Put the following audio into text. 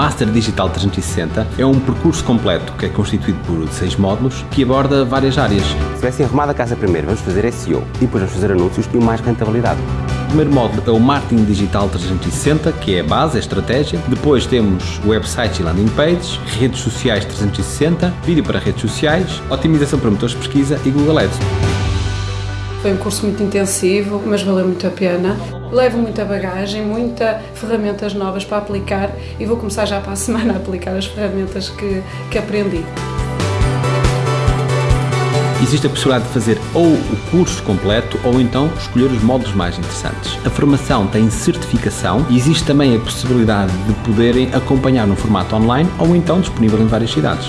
Master Digital 360 é um percurso completo que é constituído por seis módulos que aborda várias áreas. Se tivessem arrumado a casa primeiro, vamos fazer SEO e depois vamos fazer anúncios e mais rentabilidade. O primeiro módulo é o Marketing Digital 360, que é a base, a estratégia. Depois temos websites e landing pages, redes sociais 360, vídeo para redes sociais, otimização para motores de pesquisa e Google Ads. Foi um curso muito intensivo, mas valeu muito a pena. Levo muita bagagem, muitas ferramentas novas para aplicar e vou começar já para a semana a aplicar as ferramentas que, que aprendi. Existe a possibilidade de fazer ou o curso completo ou então escolher os módulos mais interessantes. A formação tem certificação e existe também a possibilidade de poderem acompanhar no formato online ou então disponível em várias cidades.